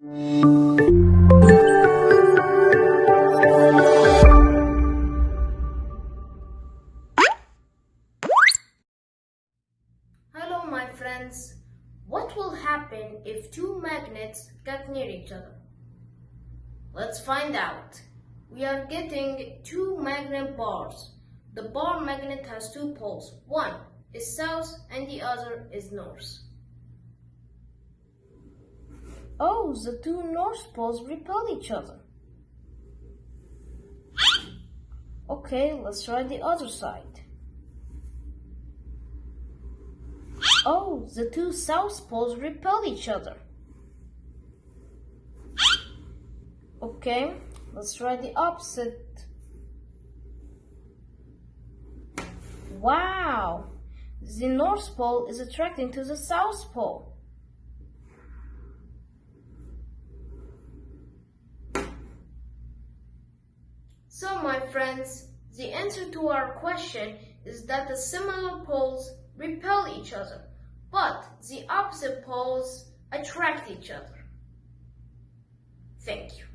Hello my friends. What will happen if two magnets get near each other? Let's find out. We are getting two magnet bars. The bar magnet has two poles. One is south and the other is north. Oh, the two north poles repel each other. Okay, let's try the other side. Oh, the two south poles repel each other. Okay, let's try the opposite. Wow! The North Pole is attracting to the South Pole. So, my friends, the answer to our question is that the similar poles repel each other, but the opposite poles attract each other. Thank you.